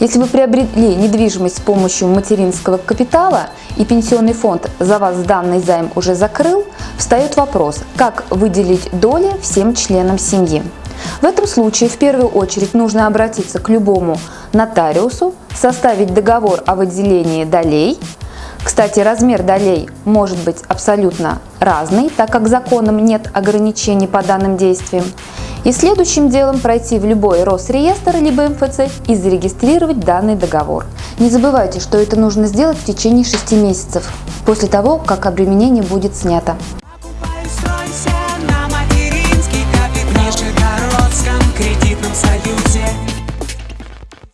Если вы приобрели недвижимость с помощью материнского капитала и пенсионный фонд за вас данный займ уже закрыл, встает вопрос, как выделить доли всем членам семьи. В этом случае в первую очередь нужно обратиться к любому нотариусу, составить договор о выделении долей. Кстати, размер долей может быть абсолютно разный, так как законом нет ограничений по данным действиям. И следующим делом пройти в любой Росреестр либо МФЦ и зарегистрировать данный договор. Не забывайте, что это нужно сделать в течение 6 месяцев после того, как обременение будет снято.